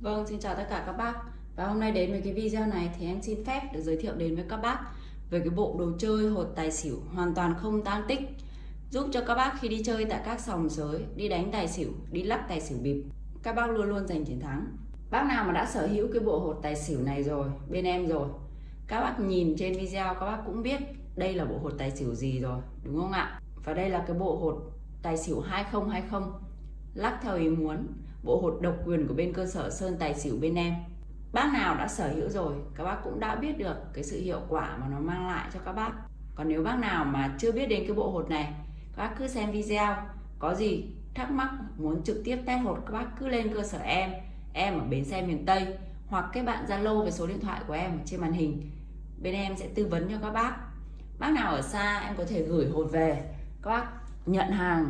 Vâng, xin chào tất cả các bác. Và hôm nay đến với cái video này thì em xin phép được giới thiệu đến với các bác về cái bộ đồ chơi hột tài xỉu hoàn toàn không tan tích. Giúp cho các bác khi đi chơi tại các sòng sới, đi đánh tài xỉu, đi lắc tài xỉu bịp các bác luôn luôn giành chiến thắng. Bác nào mà đã sở hữu cái bộ hột tài xỉu này rồi, bên em rồi các bác nhìn trên video các bác cũng biết đây là bộ hột tài xỉu gì rồi, đúng không ạ? Và đây là cái bộ hột tài xỉu 2020 lắc theo ý muốn bộ hột độc quyền của bên cơ sở Sơn Tài Xỉu bên em. Bác nào đã sở hữu rồi, các bác cũng đã biết được cái sự hiệu quả mà nó mang lại cho các bác. Còn nếu bác nào mà chưa biết đến cái bộ hột này, các bác cứ xem video. Có gì thắc mắc, muốn trực tiếp test hột, các bác cứ lên cơ sở em em ở bến xe miền Tây, hoặc các bạn Zalo về số điện thoại của em trên màn hình. Bên em sẽ tư vấn cho các bác. Bác nào ở xa em có thể gửi hột về. Các bác nhận hàng,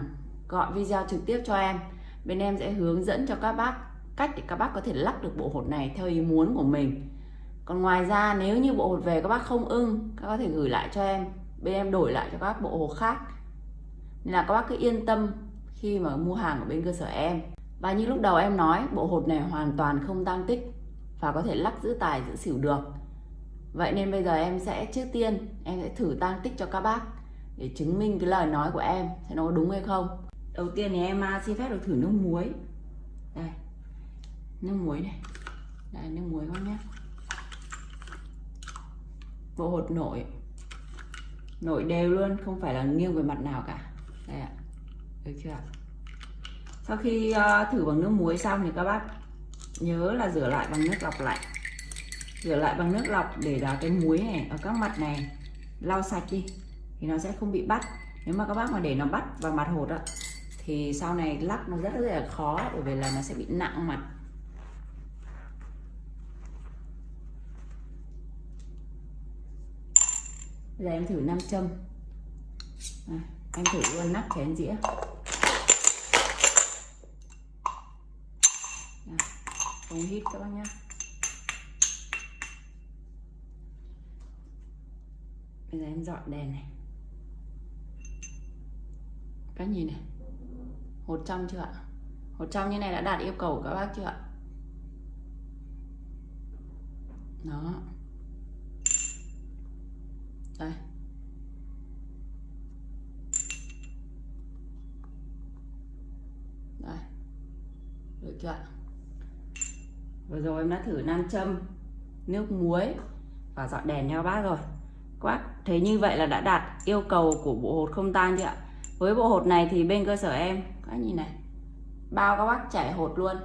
gọi video trực tiếp cho em bên em sẽ hướng dẫn cho các bác cách để các bác có thể lắc được bộ hột này theo ý muốn của mình. Còn ngoài ra, nếu như bộ hột về các bác không ưng, các bác có thể gửi lại cho em. Bên em đổi lại cho các bác bộ hột khác. Nên là các bác cứ yên tâm khi mà mua hàng ở bên cơ sở em. Và như lúc đầu em nói, bộ hột này hoàn toàn không tăng tích và có thể lắc giữ tài, giữ xỉu được. Vậy nên bây giờ em sẽ, trước tiên, em sẽ thử tăng tích cho các bác để chứng minh cái lời nói của em xem nó có đúng hay không đầu tiên thì em à, xin phép được thử nước muối. Đây. Nước muối này. Đây, nước muối các nhé. Bộ hột nổi. Nổi đều luôn, không phải là nghiêng về mặt nào cả. Đây ạ. Được chưa sau khi à, thử bằng nước muối xong thì các bác nhớ là rửa lại bằng nước lọc lạnh rửa lại bằng nước lọc để là cái muối này, ở các mặt này, lau sạch đi, thì nó sẽ không bị bắt. Nếu mà các bác mà để nó bắt vào mặt hột ạ thì sau này lắc nó rất là khó bởi vì là nó sẽ bị nặng mặt. Bây giờ em thử nam châm. À, Em thử luôn nắp chén dĩa. À, Không hít các bác nhé. Bây giờ em dọn đèn này. Các nhìn này hột trong chưa ạ? Hột trong như này đã đạt yêu cầu của các bác chưa ạ? Đó. Đây. Đây. Được chưa ạ? Vừa rồi em đã thử nam châm, nước muối và dọn đèn theo bác rồi. Quát thấy như vậy là đã đạt yêu cầu của bộ hột không tan chưa ạ? Với bộ hột này thì bên cơ sở em các nhìn này. Bao các bác chảy hột luôn.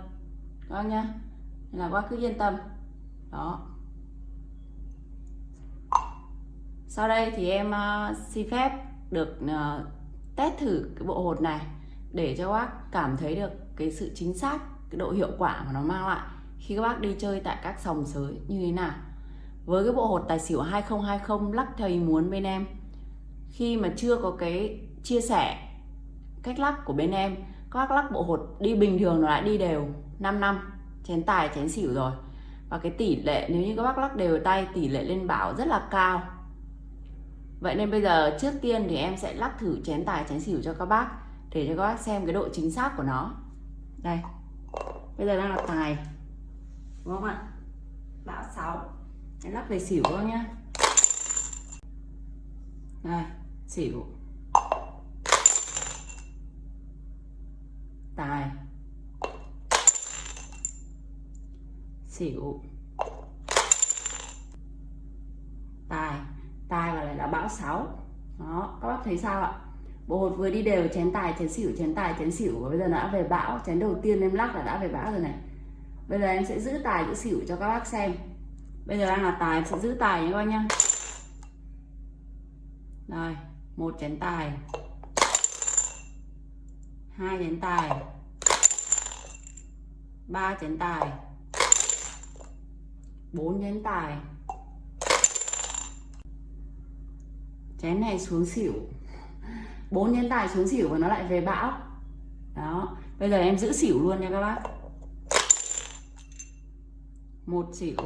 Các bác nhá. Nên là các bác cứ yên tâm. Đó. Sau đây thì em uh, xin phép được uh, test thử cái bộ hột này để cho các bác cảm thấy được cái sự chính xác cái độ hiệu quả mà nó mang lại khi các bác đi chơi tại các sòng sới như thế nào. Với cái bộ hột tài xỉu 2020 lắc theo ý muốn bên em khi mà chưa có cái chia sẻ cách lắc của bên em, các lắc bộ hột đi bình thường nó đã đi đều 5 năm, chén tài, chén xỉu rồi. Và cái tỷ lệ, nếu như các bác lắc đều tay, tỷ lệ lên bảo rất là cao. Vậy nên bây giờ trước tiên thì em sẽ lắc thử chén tài, chén xỉu cho các bác để cho các bác xem cái độ chính xác của nó. Đây, bây giờ đang là tài, đúng không ạ? Bão 6 em lắc về xỉu thôi nhá. Đây, xỉu tài xỉu tài. Tài và lại là bão 6 đó, các bác thấy sao ạ? Bộ hột vừa đi đều, chén tài, chén xỉu, chén tài, chén xỉu. Và bây giờ đã về bão, chén đầu tiên em lắc là đã về bão rồi này. Bây giờ em sẽ giữ tài, giữ xỉu cho các bác xem. Bây giờ đang là tài, em sẽ giữ tài nhé các bác nhá. Rồi một chén tài. Hai chén tài. Ba chén tài bốn chén tài. Chén này xuống xỉu. Bốn chén tài xuống xỉu và nó lại về bão. Đó. Bây giờ em giữ xỉu luôn nha các bác. Một xỉu.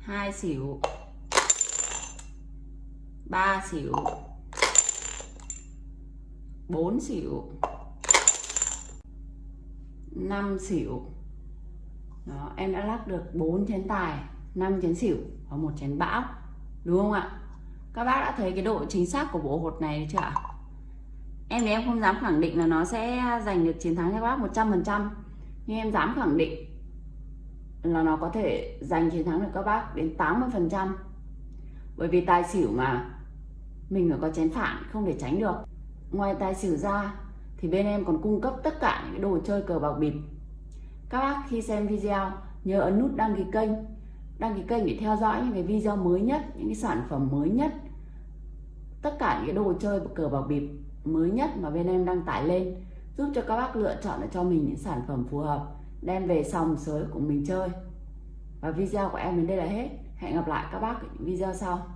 Hai xỉu. Ba xỉu. Bốn xỉu. Năm xỉu đó, em đã lắc được 4 chén tài 5 chén xỉu và một chén bão. Đúng không ạ? Các bác đã thấy cái độ chính xác của bộ hột này chưa ạ? Em thì em không dám khẳng định là nó sẽ giành được chiến thắng cho các bác 100% nhưng em dám khẳng định là nó có thể giành chiến thắng được các bác đến 80% bởi vì tài xỉu mà, mình phải có chén phản, không thể tránh được. Ngoài tài xỉu ra, thì bên em còn cung cấp tất cả những cái đồ chơi cờ bạc bịp các bác khi xem video, nhớ ấn nút đăng ký kênh. Đăng ký kênh để theo dõi những cái video mới nhất, những cái sản phẩm mới nhất. Tất cả những cái đồ chơi cờ bạc bịp mới nhất mà bên em đăng tải lên, giúp cho các bác lựa chọn cho mình những sản phẩm phù hợp, đem về sòng sới của mình chơi. Và video của em đến đây là hết. Hẹn gặp lại các bác ở những video sau.